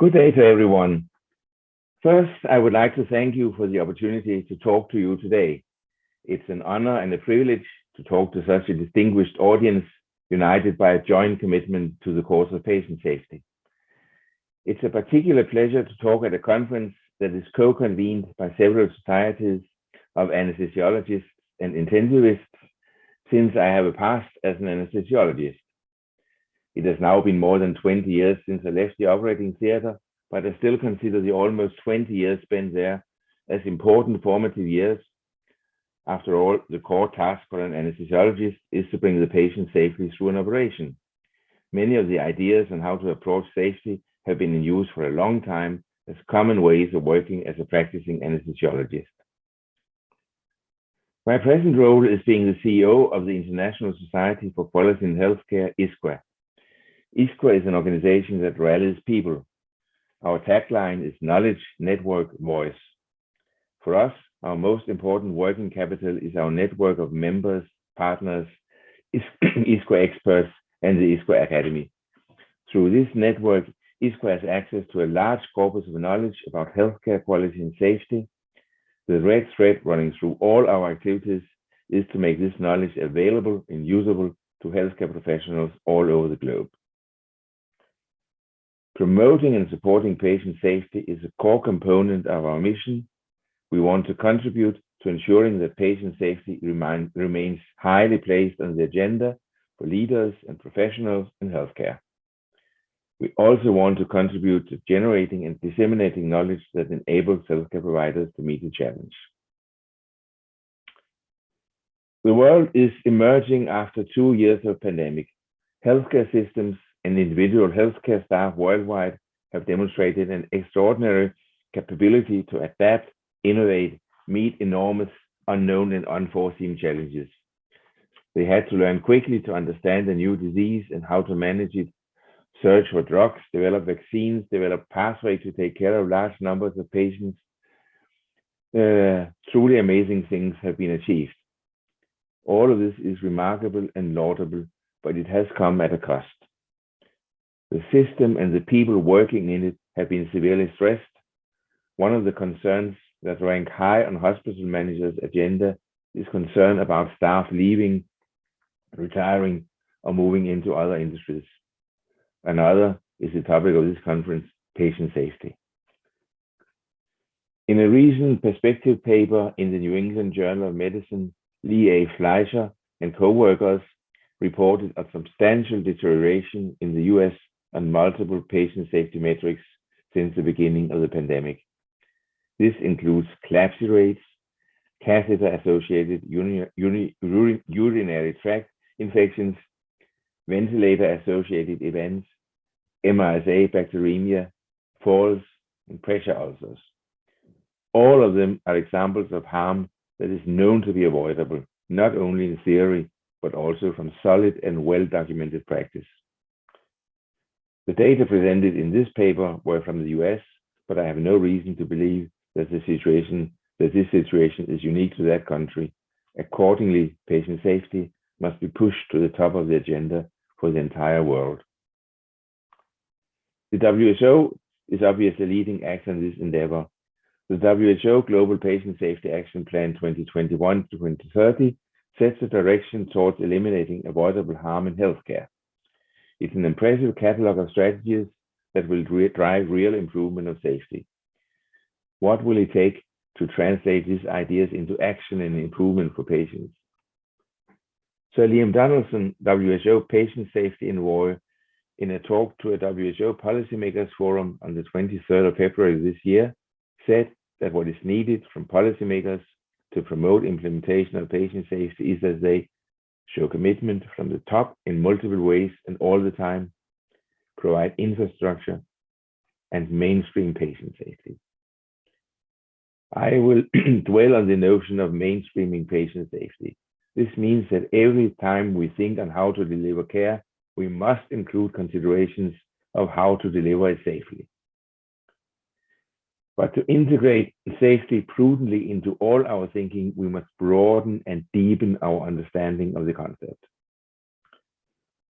Good day to everyone. First, I would like to thank you for the opportunity to talk to you today. It's an honor and a privilege to talk to such a distinguished audience united by a joint commitment to the cause of patient safety. It's a particular pleasure to talk at a conference that is co-convened by several societies of anesthesiologists and intensivists since I have a past as an anesthesiologist. It has now been more than 20 years since I left the operating theater, but I still consider the almost 20 years spent there as important formative years. After all, the core task for an anesthesiologist is to bring the patient safely through an operation. Many of the ideas on how to approach safety have been in use for a long time as common ways of working as a practicing anesthesiologist. My present role is being the CEO of the International Society for Quality in Healthcare, ISQUA. ISQUA is an organization that rallies people. Our tagline is knowledge, network, voice. For us, our most important working capital is our network of members, partners, ISQUA experts, and the ISQUA Academy. Through this network, ISQUA has access to a large corpus of knowledge about healthcare quality and safety. The red thread running through all our activities is to make this knowledge available and usable to healthcare professionals all over the globe. Promoting and supporting patient safety is a core component of our mission. We want to contribute to ensuring that patient safety remain, remains highly placed on the agenda for leaders and professionals in healthcare. We also want to contribute to generating and disseminating knowledge that enables healthcare providers to meet the challenge. The world is emerging after two years of pandemic. Healthcare systems and individual healthcare staff worldwide have demonstrated an extraordinary capability to adapt, innovate, meet enormous unknown and unforeseen challenges. They had to learn quickly to understand the new disease and how to manage it, search for drugs, develop vaccines, develop pathways to take care of large numbers of patients. Uh, truly amazing things have been achieved. All of this is remarkable and laudable, but it has come at a cost. The system and the people working in it have been severely stressed. One of the concerns that rank high on hospital managers' agenda is concern about staff leaving, retiring, or moving into other industries. Another is the topic of this conference, patient safety. In a recent perspective paper in the New England Journal of Medicine, Lee A. Fleisher and co-workers reported a substantial deterioration in the US on multiple patient safety metrics since the beginning of the pandemic. This includes CLABSI rates, catheter-associated urinary tract infections, ventilator-associated events, MRSA bacteremia, falls, and pressure ulcers. All of them are examples of harm that is known to be avoidable, not only in theory, but also from solid and well-documented practice. The data presented in this paper were from the US, but I have no reason to believe that the situation that this situation is unique to that country. Accordingly, patient safety must be pushed to the top of the agenda for the entire world. The WHO is obviously leading action in this endeavor. The WHO Global Patient Safety Action Plan 2021 to 2030 sets a direction towards eliminating avoidable harm in healthcare. It's an impressive catalog of strategies that will drive real improvement of safety. What will it take to translate these ideas into action and improvement for patients? Sir Liam Donaldson, WHO Patient Safety Envoy, in a talk to a WHO Policymakers Forum on the 23rd of February this year, said that what is needed from policymakers to promote implementation of patient safety is that they show commitment from the top in multiple ways and all the time, provide infrastructure, and mainstream patient safety. I will dwell on the notion of mainstreaming patient safety. This means that every time we think on how to deliver care, we must include considerations of how to deliver it safely. But to integrate safety prudently into all our thinking, we must broaden and deepen our understanding of the concept.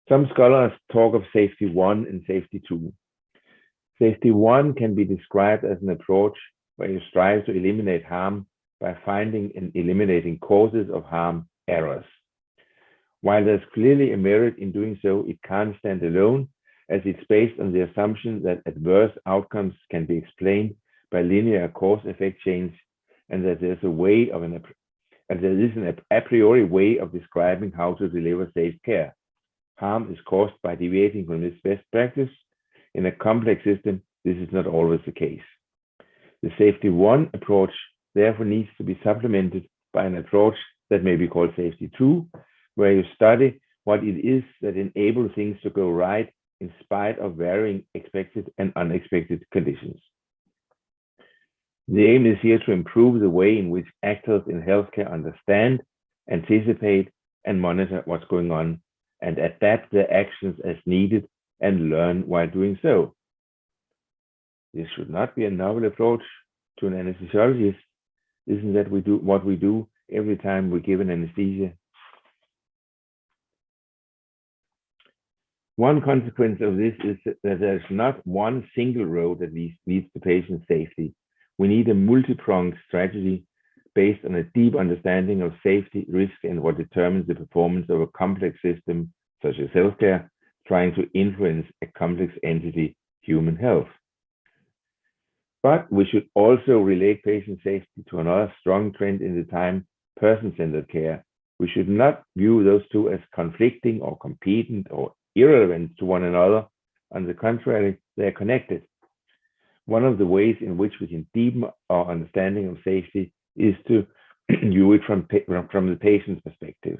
Some scholars talk of safety one and safety two. Safety one can be described as an approach where you strive to eliminate harm by finding and eliminating causes of harm errors. While there's clearly a merit in doing so, it can't stand alone as it's based on the assumption that adverse outcomes can be explained by linear cause-effect chains and that there's a way of an and there is an a priori way of describing how to deliver safe care. Harm is caused by deviating from this best practice. In a complex system, this is not always the case. The safety one approach therefore needs to be supplemented by an approach that may be called safety two, where you study what it is that enables things to go right in spite of varying expected and unexpected conditions. The aim is here to improve the way in which actors in healthcare understand, anticipate, and monitor what's going on, and adapt their actions as needed and learn while doing so. This should not be a novel approach to an anesthesiologist. Isn't that we do what we do every time we give an anesthesia? One consequence of this is that there's not one single road that leads, leads to patient safety. We need a multi-pronged strategy based on a deep understanding of safety, risk, and what determines the performance of a complex system, such as healthcare, trying to influence a complex entity, human health. But we should also relate patient safety to another strong trend in the time, person-centered care. We should not view those two as conflicting or competent or irrelevant to one another. On the contrary, they are connected. One of the ways in which we can deepen our understanding of safety is to view it from, from the patient's perspective.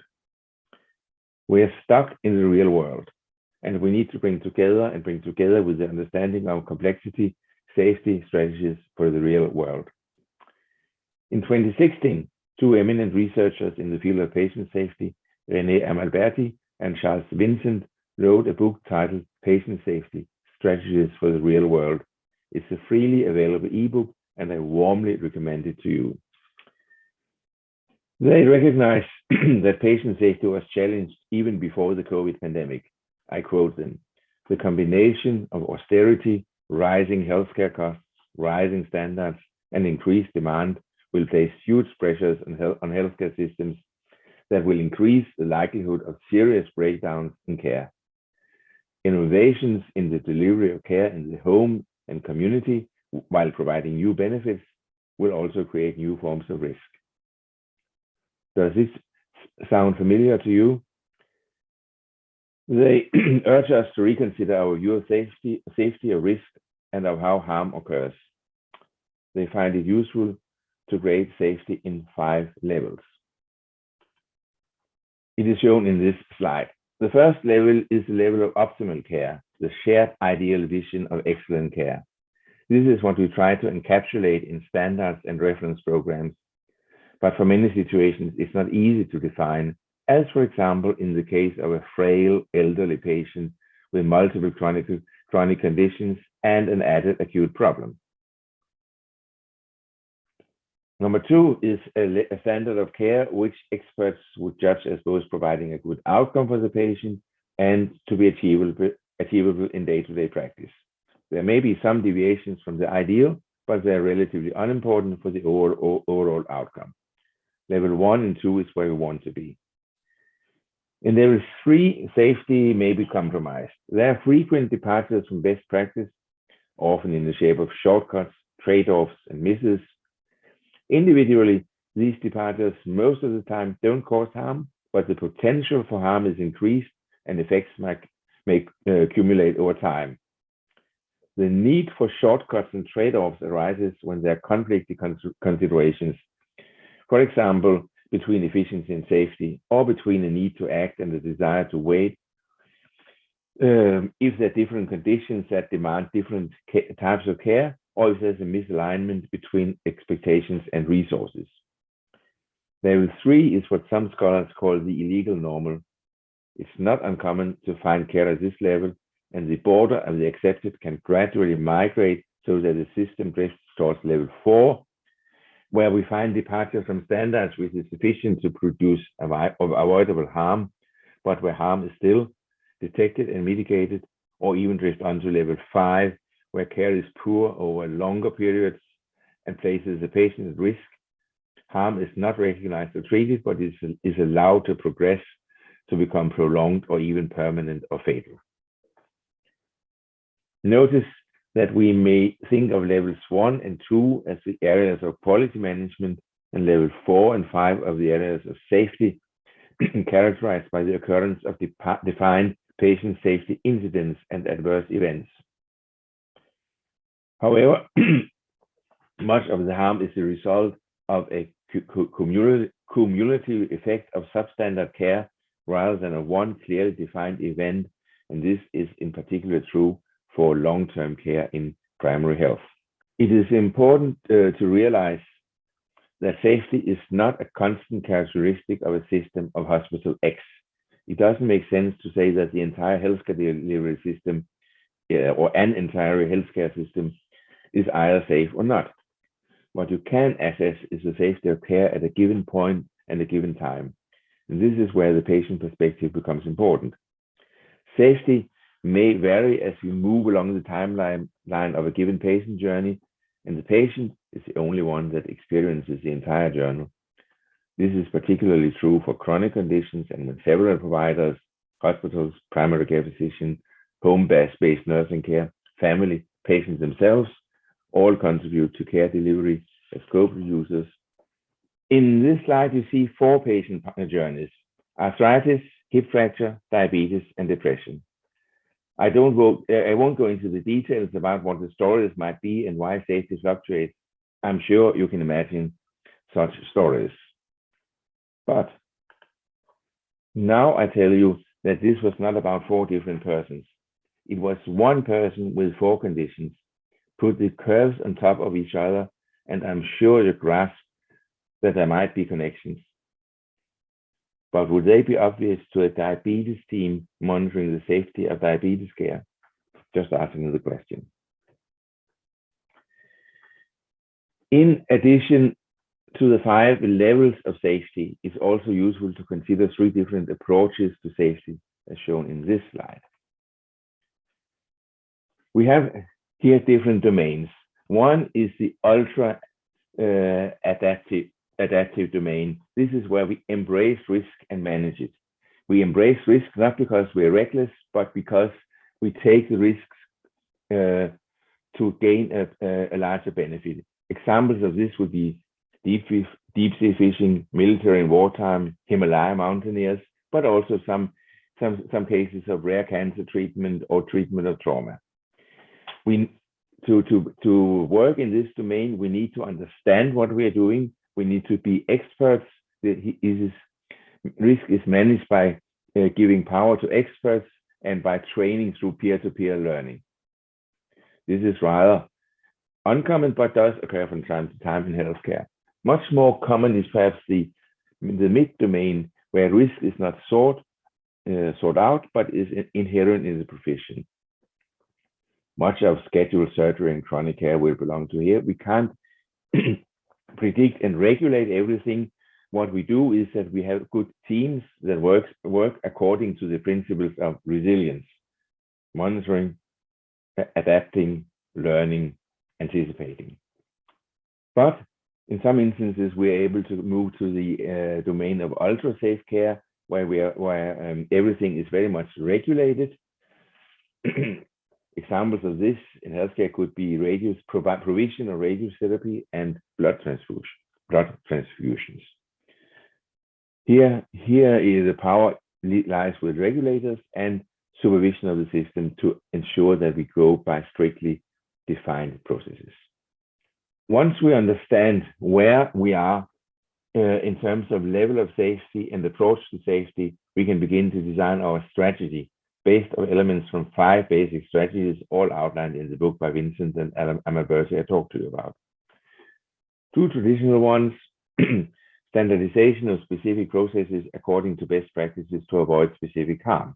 We are stuck in the real world, and we need to bring together and bring together with the understanding of complexity safety strategies for the real world. In 2016, two eminent researchers in the field of patient safety, René Amalberti and Charles Vincent, wrote a book titled Patient Safety, Strategies for the Real World. It's a freely available ebook, and I warmly recommend it to you. They recognize that patient safety was challenged even before the COVID pandemic. I quote them, the combination of austerity rising healthcare costs, rising standards, and increased demand will place huge pressures on, health, on healthcare systems that will increase the likelihood of serious breakdowns in care. Innovations in the delivery of care in the home and community while providing new benefits will also create new forms of risk. Does this sound familiar to you? They urge us to reconsider our view of safety, safety of risk and of how harm occurs. They find it useful to grade safety in five levels. It is shown in this slide. The first level is the level of optimal care, the shared ideal vision of excellent care. This is what we try to encapsulate in standards and reference programs. But for many situations, it's not easy to define, as for example, in the case of a frail elderly patient with multiple chronic, chronic conditions and an added acute problem. Number two is a, standard of care which experts would judge as both providing a good outcome for the patient and to be achievable, achievable in day-to-day -day practice. There may be some deviations from the ideal, but they're relatively unimportant for the overall, overall outcome. Level one and two is where we want to be. In level three, safety may be compromised. There are frequent departures from best practice often in the shape of shortcuts, trade-offs, and misses. Individually, these departures most of the time don't cause harm, but the potential for harm is increased and effects might, may uh, accumulate over time. The need for shortcuts and trade-offs arises when there are conflicting considerations. For example, between efficiency and safety, or between a need to act and the desire to wait um, if there are different conditions that demand different types of care, or if there's a misalignment between expectations and resources. Level three is what some scholars call the illegal normal. It's not uncommon to find care at this level, and the border of the accepted can gradually migrate so that the system drifts towards level four, where we find departure from standards which is sufficient to produce avoidable harm, but where harm is still detected and mitigated, or even drift onto level five, where care is poor over longer periods and places the patient at risk, harm is not recognized or treated, but is, is allowed to progress to become prolonged or even permanent or fatal. Notice that we may think of levels one and two as the areas of quality management and level four and five of the areas of safety characterized by the occurrence of defined patient safety incidents and adverse events. However, much of the harm is the result of a cumulative effect of substandard care rather than a one clearly defined event, and this is in particular true for long-term care in primary health. It is important uh, to realize that safety is not a constant characteristic of a system of hospital X. It doesn't make sense to say that the entire healthcare delivery system uh, or an entire healthcare system is either safe or not. What you can assess is the safety of care at a given point and a given time. And this is where the patient perspective becomes important. Safety may vary as we move along the timeline line of a given patient journey, and the patient is the only one that experiences the entire journey. This is particularly true for chronic conditions and when several providers, hospitals, primary care physicians, home-based nursing care, family, patients themselves, all contribute to care delivery as co-producers. In this slide, you see four patient journeys, arthritis, hip fracture, diabetes, and depression. I don't go, I won't go into the details about what the stories might be and why safety fluctuates. I'm sure you can imagine such stories. But now I tell you that this was not about four different persons. It was one person with four conditions. Put the curves on top of each other, and I'm sure you grasp that there might be connections. But would they be obvious to a diabetes team monitoring the safety of diabetes care? Just asking the question. In addition to the five levels of safety, it's also useful to consider three different approaches to safety, as shown in this slide. We have here different domains. One is the ultra uh, adaptive adaptive domain. This is where we embrace risk and manage it. We embrace risk not because we're reckless, but because we take the risks uh, to gain a, a, larger benefit. Examples of this would be deep, deep sea fishing, military and wartime, Himalaya mountaineers, but also some, some, some cases of rare cancer treatment or treatment of trauma. We, to, to, to work in this domain, we need to understand what we are doing we need to be experts. Risk is managed by uh, giving power to experts and by training through peer-to-peer -peer learning. This is rather uncommon, but does occur from time to time in healthcare. Much more common is perhaps the, the mid-domain where risk is not sought, uh, sought out, but is inherent in the profession. Much of scheduled surgery and chronic care will belong to here. We can't predict and regulate everything. What we do is that we have good teams that work, work according to the principles of resilience, monitoring, adapting, learning, anticipating. But in some instances, we're able to move to the uh, domain of ultra safe care, where we are, where um, everything is very much regulated. Examples of this in healthcare could be radius provision of radiotherapy and blood transfusion, blood transfusions. Here, here is the power lies with regulators and supervision of the system to ensure that we go by strictly defined processes. Once we understand where we are uh, in terms of level of safety and approach to safety, we can begin to design our strategy based on elements from five basic strategies, all outlined in the book by Vincent and Amalberti I talked to you about. Two traditional ones, standardization of specific processes according to best practices to avoid specific harm.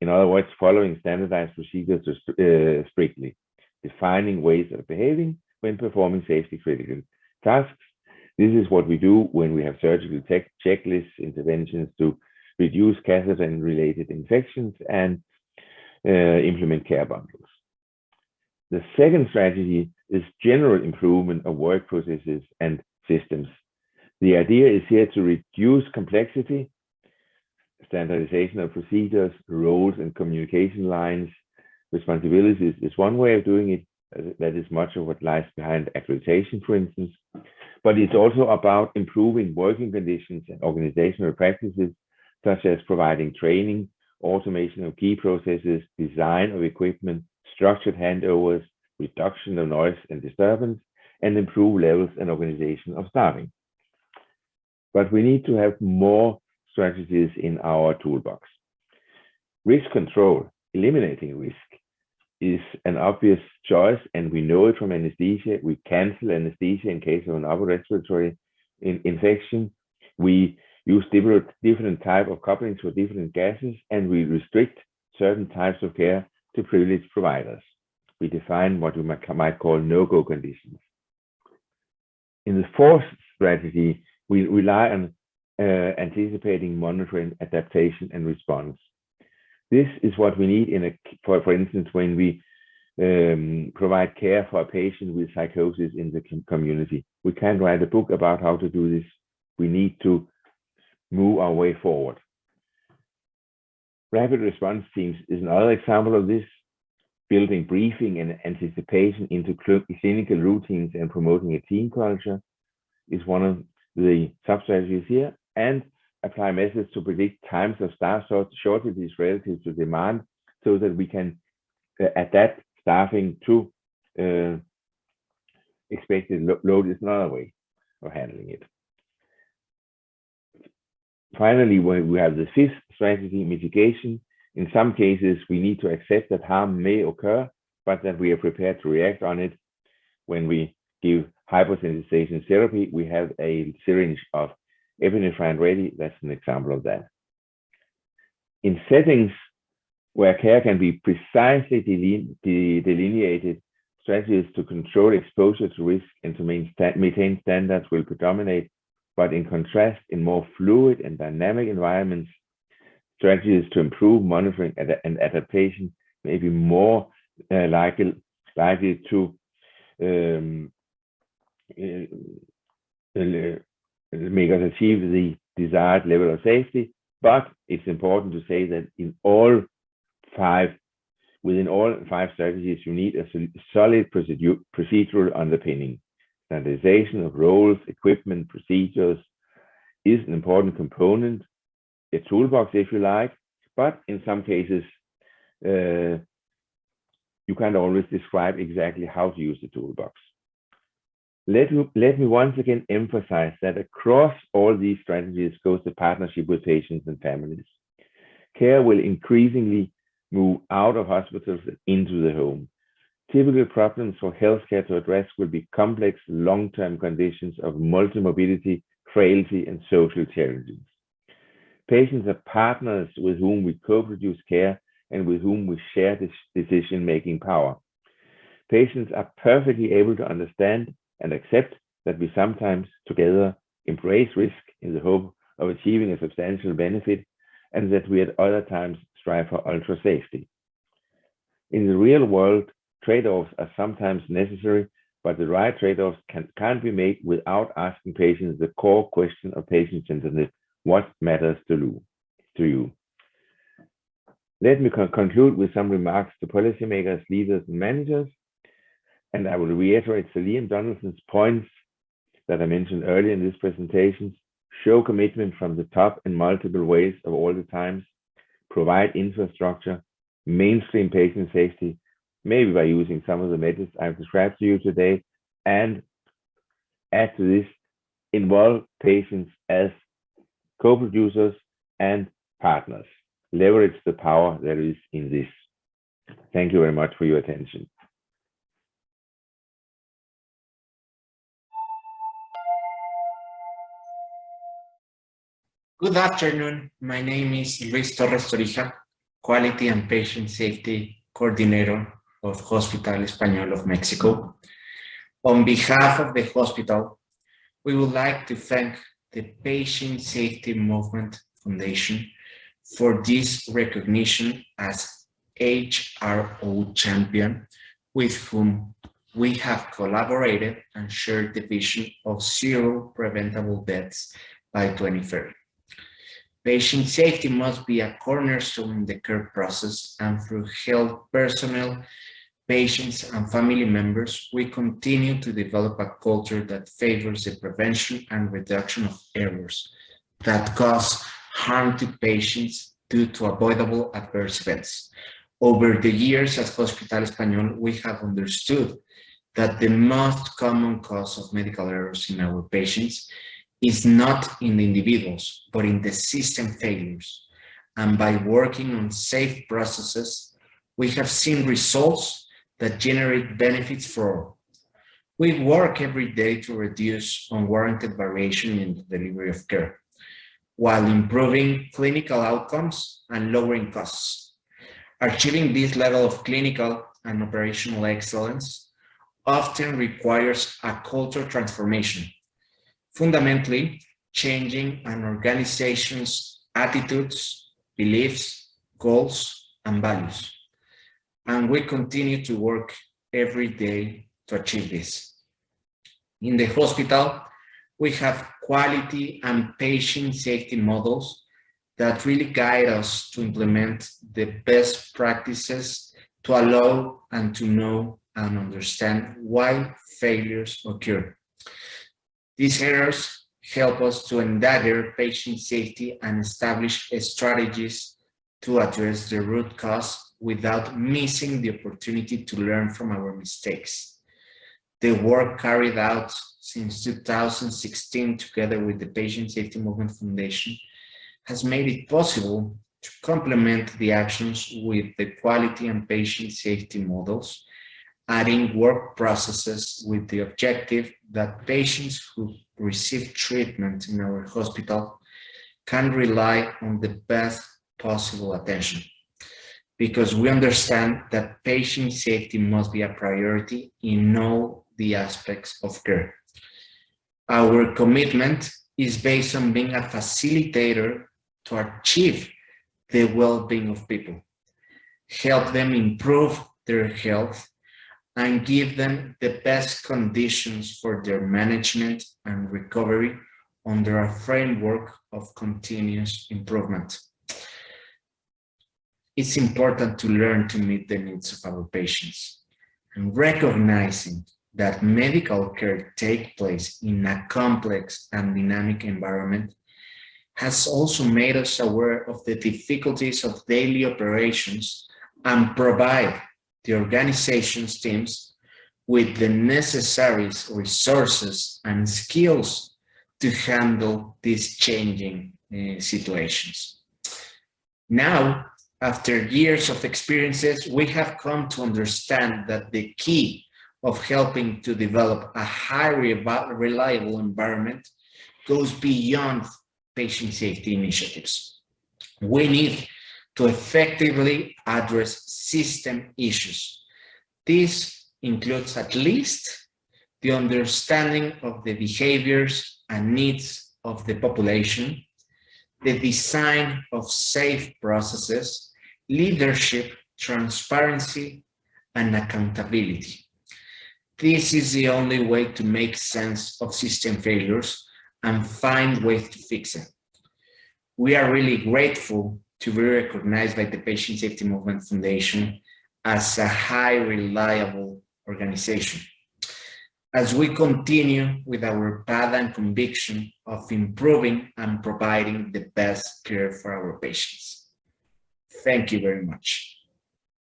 In other words, following standardized procedures uh, strictly, defining ways of behaving when performing safety critical tasks. This is what we do when we have surgical checklists, interventions to reduce catheter and related infections, and uh, implement care bundles. The second strategy is general improvement of work processes and systems. The idea is here to reduce complexity, standardization of procedures, roles and communication lines, responsibilities is one way of doing it. That is much of what lies behind accreditation, for instance. But it's also about improving working conditions and organizational practices, such as providing training, automation of key processes, design of equipment, structured handovers, reduction of noise and disturbance, and improve levels and organization of staffing. But we need to have more strategies in our toolbox. Risk control, eliminating risk, is an obvious choice, and we know it from anesthesia. We cancel anesthesia in case of an upper respiratory in infection. We use different, different type of couplings for different gases, and we restrict certain types of care to privileged providers. We define what we might, might call no-go conditions. In the fourth strategy, we rely on uh, anticipating monitoring, adaptation, and response. This is what we need in a, for, for instance, when we um, provide care for a patient with psychosis in the community. We can't write a book about how to do this. We need to move our way forward. Rapid response teams is another example of this, building briefing and anticipation into clinical routines and promoting a team culture is one of the sub-strategies here, and apply methods to predict times of staff shortages relative to demand so that we can uh, adapt staffing to uh, expected load is another way of handling it. Finally, when we have the fifth strategy, mitigation, in some cases, we need to accept that harm may occur, but that we are prepared to react on it. When we give hyposensitization therapy, we have a syringe of epinephrine ready. That's an example of that. In settings where care can be precisely delineated, strategies to control exposure to risk and to maintain standards will predominate but in contrast, in more fluid and dynamic environments, strategies to improve monitoring and adaptation may be more uh, likely, likely to um, uh, uh, make us achieve the desired level of safety. But it's important to say that in all five, within all five strategies, you need a solid procedural underpinning standardization of roles, equipment, procedures is an important component, a toolbox if you like, but in some cases, uh, you can't always describe exactly how to use the toolbox. Let me, let me once again emphasize that across all these strategies goes the partnership with patients and families. Care will increasingly move out of hospitals into the home. Typical problems for healthcare to address will be complex long-term conditions of multimorbidity, frailty, and social challenges. Patients are partners with whom we co-produce care and with whom we share this decision-making power. Patients are perfectly able to understand and accept that we sometimes together embrace risk in the hope of achieving a substantial benefit and that we at other times strive for ultra safety. In the real world, Trade-offs are sometimes necessary, but the right trade-offs can, can't be made without asking patients the core question of patient-centeredness, what matters to you? Let me con conclude with some remarks to policymakers, leaders, and managers. And I will reiterate Sir Liam Donaldson's points that I mentioned earlier in this presentation. Show commitment from the top in multiple ways of all the times. Provide infrastructure, mainstream patient safety, maybe by using some of the methods I've described to you today, and add to this, involve patients as co-producers and partners. Leverage the power there is in this. Thank you very much for your attention. Good afternoon. My name is Luis Torres Torija, Quality and Patient Safety Coordinator of Hospital Español of Mexico. On behalf of the hospital, we would like to thank the Patient Safety Movement Foundation for this recognition as HRO champion with whom we have collaborated and shared the vision of zero preventable deaths by 2030. Patient safety must be a cornerstone in the care process and through health personnel, patients and family members, we continue to develop a culture that favors the prevention and reduction of errors that cause harm to patients due to avoidable adverse events. Over the years at Hospital Español, we have understood that the most common cause of medical errors in our patients is not in the individuals, but in the system failures. And by working on safe processes, we have seen results that generate benefits for all. We work every day to reduce unwarranted variation in the delivery of care, while improving clinical outcomes and lowering costs. Achieving this level of clinical and operational excellence often requires a culture transformation fundamentally changing an organization's attitudes, beliefs, goals, and values. And we continue to work every day to achieve this. In the hospital, we have quality and patient safety models that really guide us to implement the best practices to allow and to know and understand why failures occur. These errors help us to endeavor patient safety and establish strategies to address the root cause without missing the opportunity to learn from our mistakes. The work carried out since 2016 together with the Patient Safety Movement Foundation has made it possible to complement the actions with the quality and patient safety models adding work processes with the objective that patients who receive treatment in our hospital can rely on the best possible attention because we understand that patient safety must be a priority in all the aspects of care. Our commitment is based on being a facilitator to achieve the well-being of people, help them improve their health and give them the best conditions for their management and recovery under a framework of continuous improvement. It's important to learn to meet the needs of our patients and recognizing that medical care takes place in a complex and dynamic environment has also made us aware of the difficulties of daily operations and provide the organization's teams with the necessary resources and skills to handle these changing uh, situations. Now, after years of experiences, we have come to understand that the key of helping to develop a highly reliable environment goes beyond patient safety initiatives. We need to effectively address system issues. This includes at least the understanding of the behaviors and needs of the population, the design of safe processes, leadership, transparency, and accountability. This is the only way to make sense of system failures and find ways to fix them. We are really grateful to be recognized by the Patient Safety Movement Foundation as a high reliable organization. As we continue with our path and conviction of improving and providing the best care for our patients. Thank you very much.